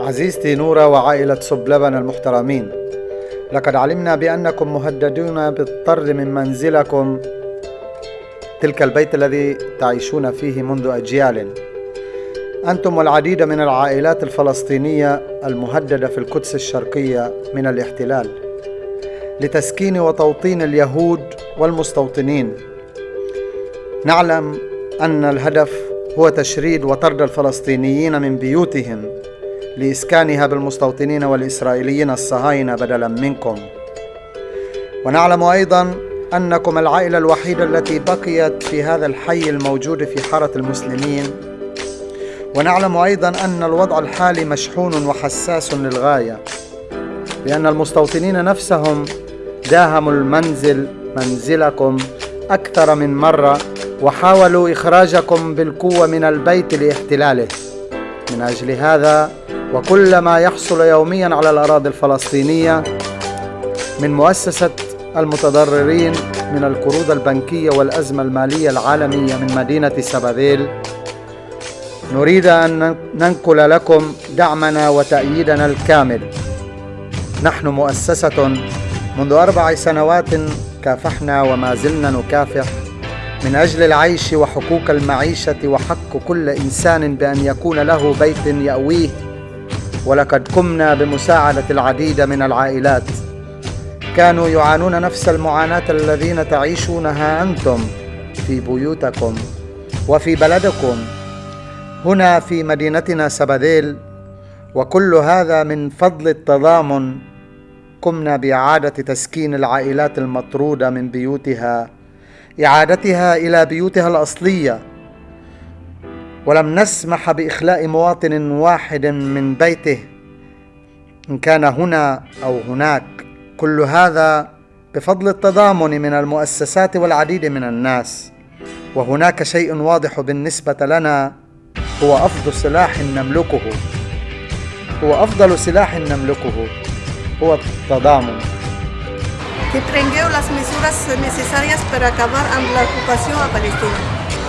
عزيزتي نورة وعائلة صب لبن المحترمين لقد علمنا بأنكم مهددون بالطرد من منزلكم تلك البيت الذي تعيشون فيه منذ أجيال. أنتم والعديد من العائلات الفلسطينية المهددة في القدس الشرقية من الاحتلال لتسكين وتوطين اليهود والمستوطنين. نعلم أن الهدف هو تشريد وطرد الفلسطينيين من بيوتهم. لإسكانها بالمستوطنين والإسرائيليين الصهاينة بدلا منكم. ونعلم أيضا أنكم العائلة الوحيدة التي بقيت في هذا الحي الموجود في حارة المسلمين. ونعلم أيضا أن الوضع الحالي مشحون وحساس للغاية لأن المستوطنين نفسهم داهموا المنزل منزلكم أكثر من مرة وحاولوا إخراجكم بالقوة من البيت لاحتلاله. من أجل هذا وكل ما يحصل يوميا على الأراضي الفلسطينية من مؤسسة المتضررين من القروض البنكية والأزمة المالية العالمية من مدينة سبابيل نريد أن ننقل لكم دعمنا وتأييدنا الكامل. نحن مؤسسة منذ أربع سنوات كافحنا وما زلنا نكافح. من أجل العيش وحقوق المعيشة وحق كل إنسان بأن يكون له بيت يأويه ولقد قمنا بمساعدة العديد من العائلات. كانوا يعانون نفس المعاناة الذين تعيشونها أنتم في بيوتكم وفي بلدكم. هنا في مدينتنا سباديل وكل هذا من فضل التضامن. قمنا بإعادة تسكين العائلات المطرودة من بيوتها إعادتها إلى بيوتها الأصلية. ولم نسمح بإخلاء مواطن واحد من بيته إن كان هنا أو هناك. كل هذا بفضل التضامن من المؤسسات والعديد من الناس. وهناك شيء واضح بالنسبة لنا هو أفضل سلاح نملكه. هو أفضل سلاح نملكه هو التضامن. Que prengueu les mesures necessàries per acabar amb l'ocupació a Palestina.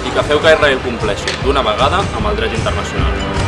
I que feu que Israel compleixi d'una vegada amb el dret internacional.